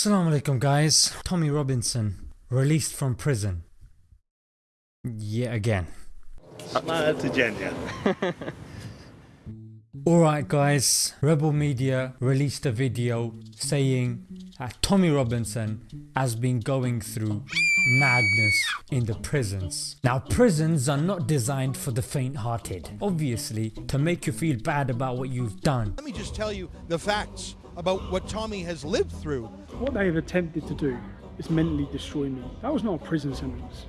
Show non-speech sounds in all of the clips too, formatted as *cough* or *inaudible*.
Assalamu alaikum guys, Tommy Robinson released from prison yet again. *laughs* Alright guys, Rebel Media released a video saying that Tommy Robinson has been going through madness in the prisons. Now prisons are not designed for the faint hearted, obviously to make you feel bad about what you've done. Let me just tell you the facts about what Tommy has lived through. What they have attempted to do is mentally destroy me. That was not a prison sentence.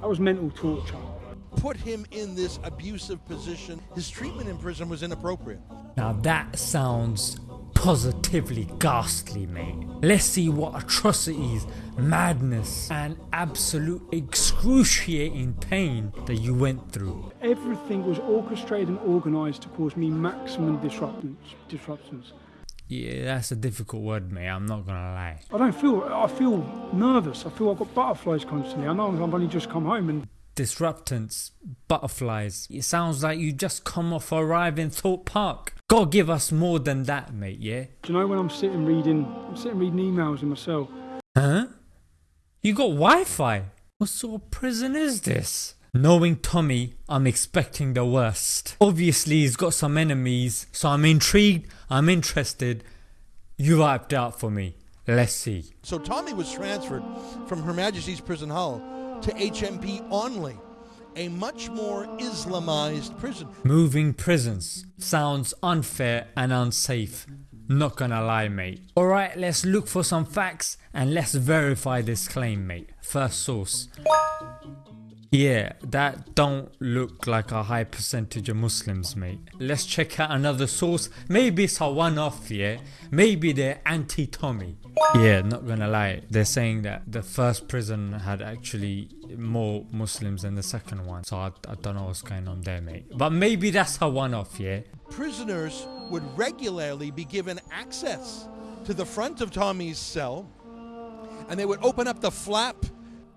That was mental torture. Put him in this abusive position. His treatment in prison was inappropriate. Now that sounds positively ghastly mate. Let's see what atrocities, madness and absolute excruciating pain that you went through. Everything was orchestrated and organised to cause me maximum disruptions. disruptions. Yeah, that's a difficult word, mate. I'm not gonna lie. I don't feel. I feel nervous. I feel I've got butterflies constantly. I know I've only just come home and. Disruptants, butterflies. It sounds like you just come off arriving in Thorpe Park. God give us more than that, mate. Yeah. Do you know when I'm sitting reading? I'm sitting reading emails in my cell. Huh? You got Wi-Fi? What sort of prison is this? Knowing Tommy, I'm expecting the worst. Obviously he's got some enemies, so I'm intrigued, I'm interested. You wiped out for me. Let's see. So Tommy was transferred from Her Majesty's Prison Hull to HMP Onley, a much more Islamized prison. Moving prisons sounds unfair and unsafe. Not gonna lie mate. Alright let's look for some facts and let's verify this claim mate. First source. Yeah, that don't look like a high percentage of Muslims mate. Let's check out another source. Maybe it's a one off yeah. Maybe they're anti-Tommy. Yeah, not gonna lie. They're saying that the first prison had actually more Muslims than the second one. So I, I don't know what's going on there mate. But maybe that's a one off yeah. Prisoners would regularly be given access to the front of Tommy's cell and they would open up the flap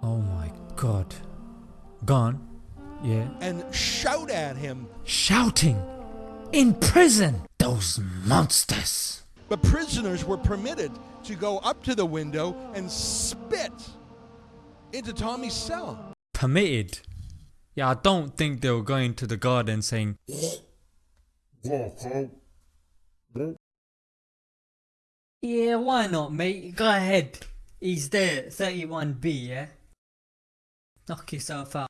Oh my god. Gone. Yeah. and shout at him. Shouting. In prison. Those monsters. But prisoners were permitted to go up to the window and spit into Tommy's cell. Permitted. Yeah, I don't think they were going to the garden saying, Yeah, why not, mate? Go ahead. He's there, 31B, yeah? Knock yourself out.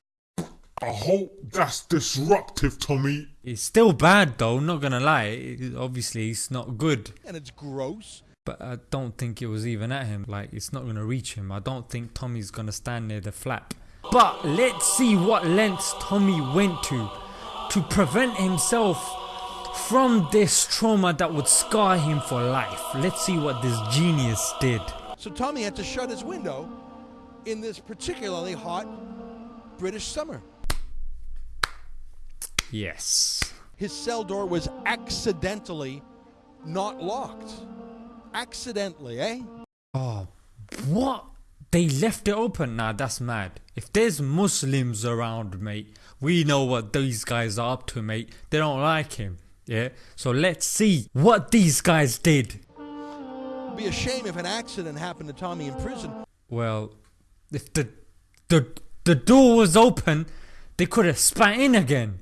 I hope that's disruptive, Tommy. It's still bad though, not gonna lie. It- obviously, it's not good. And it's gross. But I don't think it was even at him. Like, it's not gonna reach him. I don't think Tommy's gonna stand near the flap. But let's see what lengths Tommy went to to prevent himself from this trauma that would scar him for life. Let's see what this genius did. So Tommy had to shut his window in this particularly hot British summer. Yes. His cell door was accidentally not locked. Accidentally, eh? Oh, what? They left it open? Nah, that's mad. If there's Muslims around, mate, we know what these guys are up to, mate. They don't like him. Yeah? So let's see what these guys did. It'd be a shame if an accident happened to Tommy in prison. Well, if the the the door was open, they could have spat in again.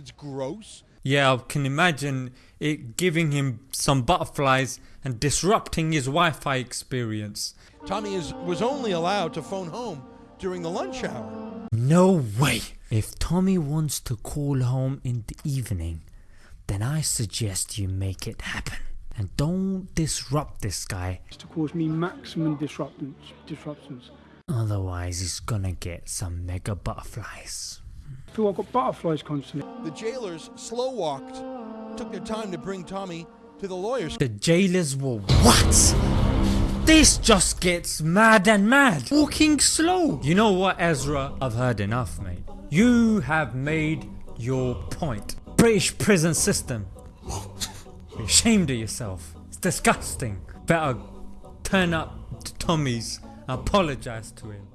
It's gross. Yeah, I can imagine it giving him some butterflies and disrupting his Wi-Fi experience. Tommy is, was only allowed to phone home during the lunch hour. No way! If Tommy wants to call home in the evening, then I suggest you make it happen. And don't disrupt this guy, To cause me maximum disruptions. disruptions. otherwise he's gonna get some mega butterflies. I feel I've got butterflies constantly. The jailers slow walked, took their time to bring Tommy to the lawyers. The jailers were what? This just gets mad and mad. Walking slow. You know what Ezra? I've heard enough mate. You have made your point. British prison system. Be ashamed of yourself. It's disgusting. Better turn up to Tommy's and apologize to him.